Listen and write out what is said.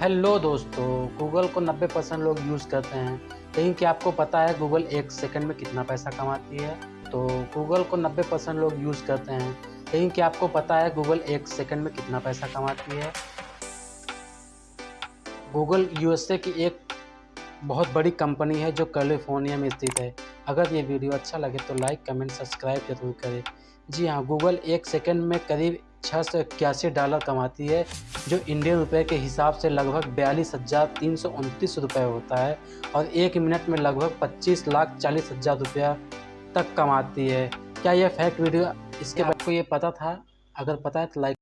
Hello दोस्तों Google को 90 percent लोग यूज़ करते हैं। लेकिन क्या आपको पता है गूगल एक सेकंड में कितना पैसा कमाती है? तो गूगल को 90 परसेंट लोग यूज़ करते हैं। लेकिन क्या आपको पता है गूगल एक सेकंड में कितना पैसा कमाती है? गूगल यूएसए की एक बहुत बड़ी कंपनी है जो कैलिफ़ोर्निया में स्थित है। अगर ये वीडियो अच्छा लगे तो लाइक, कमेंट, सब्सक्राइब ज़रूर करें। जी हाँ गूगल एक सेकंड में करीब छः सौ इक्यासी डॉलर कमाती है, जो इंडियन रुपए के हिसाब से लगभग बयालीस हज़ार तीन सौ उनतीस रुपये होता है और एक मिनट में लगभग पच्चीस लाख चालीस हज़ार रुपया तक कमाती है। क्या यह फैक्ट वीडियो इसके बाद को ये पता था? अगर पता है तो लाइक